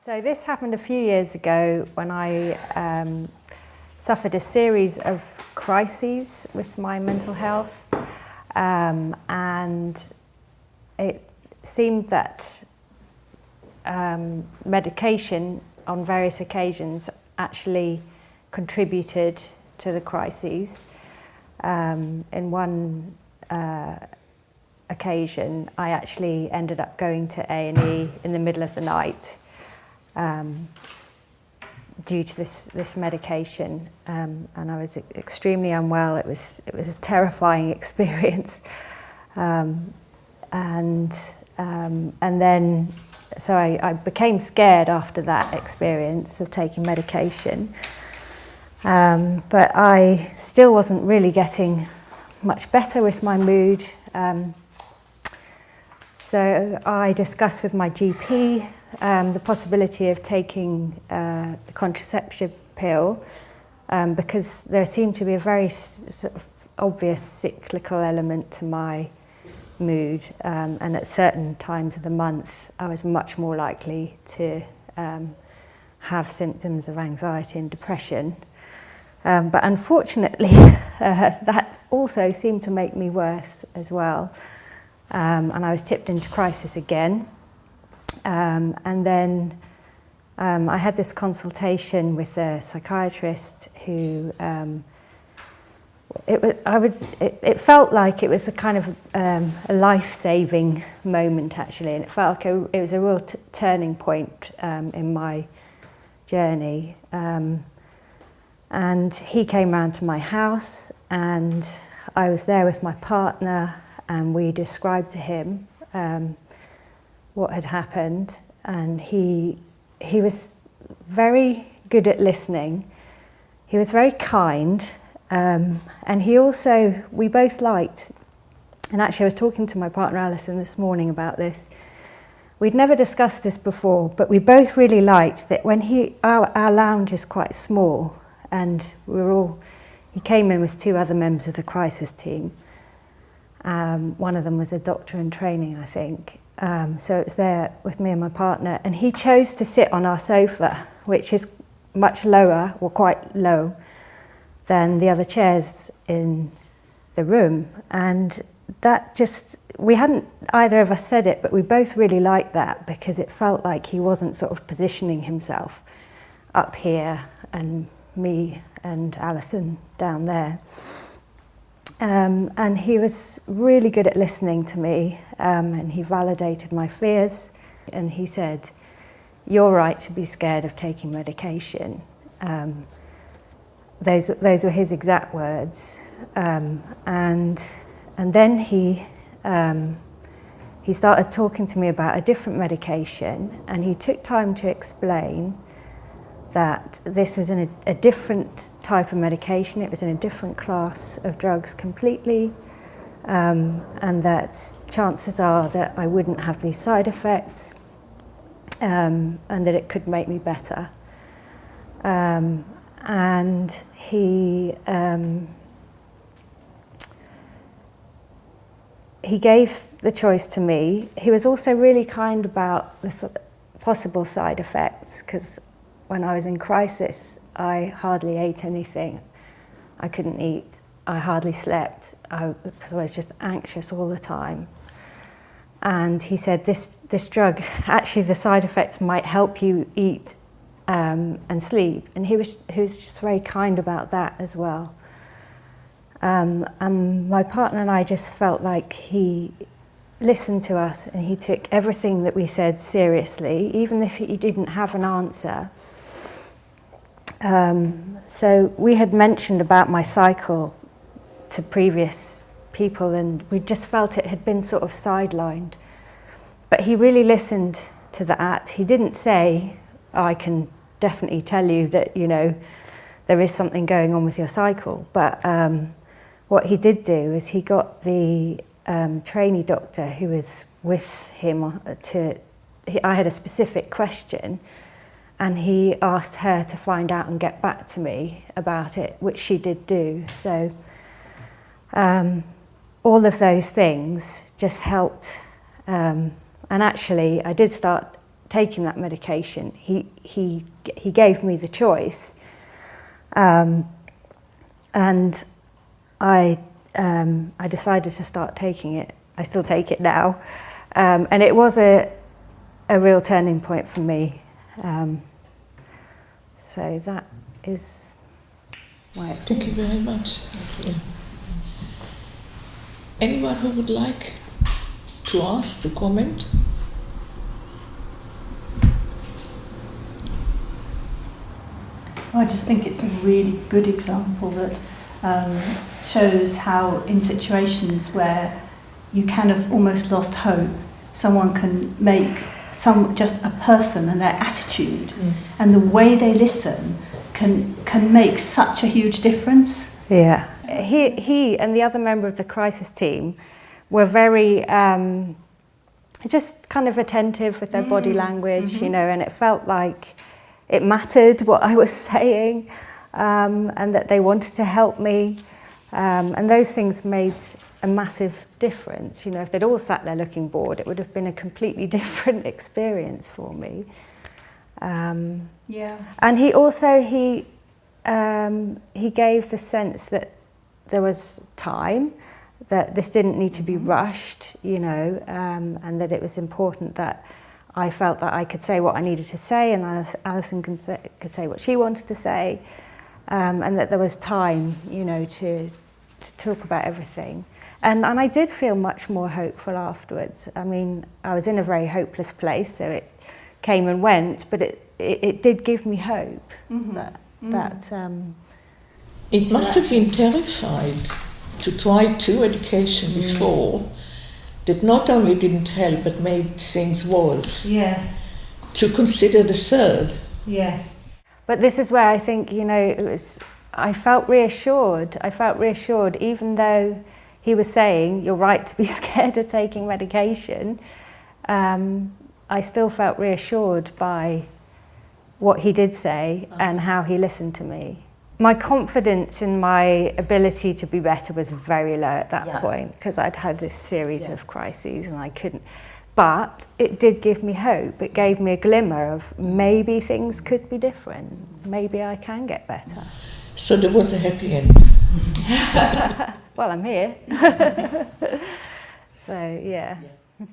So this happened a few years ago when I um, suffered a series of crises with my mental health um, and it seemed that um, medication on various occasions actually contributed to the crises. Um, in one uh, occasion, I actually ended up going to A&E in the middle of the night um, due to this, this medication um, and I was extremely unwell. It was, it was a terrifying experience. Um, and, um, and then, so I, I became scared after that experience of taking medication. Um, but I still wasn't really getting much better with my mood. Um, so I discussed with my GP um, the possibility of taking uh, the contraceptive pill um, because there seemed to be a very sort of obvious cyclical element to my mood um, and at certain times of the month I was much more likely to um, have symptoms of anxiety and depression. Um, but unfortunately uh, that also seemed to make me worse as well um, and I was tipped into crisis again um, and then um, I had this consultation with a psychiatrist who um, it, I was, it, it felt like it was a kind of um, a life-saving moment actually. And it felt like a, it was a real turning point um, in my journey. Um, and he came round to my house and I was there with my partner and we described to him um, what had happened and he he was very good at listening. He was very kind um, and he also we both liked and actually I was talking to my partner Alison this morning about this. We'd never discussed this before but we both really liked that when he our, our lounge is quite small and we were all he came in with two other members of the crisis team um, one of them was a doctor in training I think Um, so it was there with me and my partner, and he chose to sit on our sofa, which is much lower, or quite low, than the other chairs in the room. And that just, we hadn't, either of us said it, but we both really liked that because it felt like he wasn't sort of positioning himself up here and me and Alison down there. Um, and he was really good at listening to me um, and he validated my fears and he said, you're right to be scared of taking medication. Um, those, those were his exact words. Um, and, and then he, um, he started talking to me about a different medication and he took time to explain that this was in a, a different type of medication, it was in a different class of drugs completely, um, and that chances are that I wouldn't have these side effects um, and that it could make me better. Um, and he um, he gave the choice to me. He was also really kind about the possible side effects because when I was in crisis, I hardly ate anything. I couldn't eat. I hardly slept because I, I was just anxious all the time. And he said, this, this drug, actually the side effects might help you eat um, and sleep. And he was, he was just very kind about that as well. Um, and my partner and I just felt like he listened to us and he took everything that we said seriously, even if he didn't have an answer. Um, so we had mentioned about my cycle to previous people and we just felt it had been sort of sidelined. But he really listened to that. He didn't say, I can definitely tell you that, you know, there is something going on with your cycle. But um, what he did do is he got the um, trainee doctor who was with him to, he, I had a specific question and he asked her to find out and get back to me about it, which she did do. So um, all of those things just helped. Um, and actually, I did start taking that medication. He, he, he gave me the choice. Um, and I, um, I decided to start taking it. I still take it now. Um, and it was a, a real turning point for me. Um, so that is why it's Thank you very much. Yeah. Anyone who would like to ask, to comment? I just think it's a really good example that um, shows how, in situations where you kind of almost lost hope, someone can make some just a person and their attitude Mm. and the way they listen can can make such a huge difference. Yeah. He, he and the other member of the crisis team were very um, just kind of attentive with their body language, you know, and it felt like it mattered what I was saying um, and that they wanted to help me. Um, and those things made a massive difference. You know, if they'd all sat there looking bored, it would have been a completely different experience for me. Um, Yeah. and he also he um, he gave the sense that there was time, that this didn't need to be rushed, you know, um, and that it was important that I felt that I could say what I needed to say, and Alison could say, could say what she wanted to say, um, and that there was time, you know, to to talk about everything. And and I did feel much more hopeful afterwards. I mean, I was in a very hopeless place, so it came and went, but it it, it did give me hope that that um, It must have been terrified to try two education before that not only didn't help but made things worse. yes. To consider the third. Yes. But this is where I think, you know, it was, I felt reassured. I felt reassured, even though he was saying, you're right to be scared of taking medication, um, I still felt reassured by what he did say and how he listened to me. My confidence in my ability to be better was very low at that Yeah. point because I'd had this series Yeah. of crises and I couldn't. But it did give me hope. It gave me a glimmer of maybe things could be different. Maybe I can get better. So there was a happy end. Well, I'm here. so, yeah. Yeah.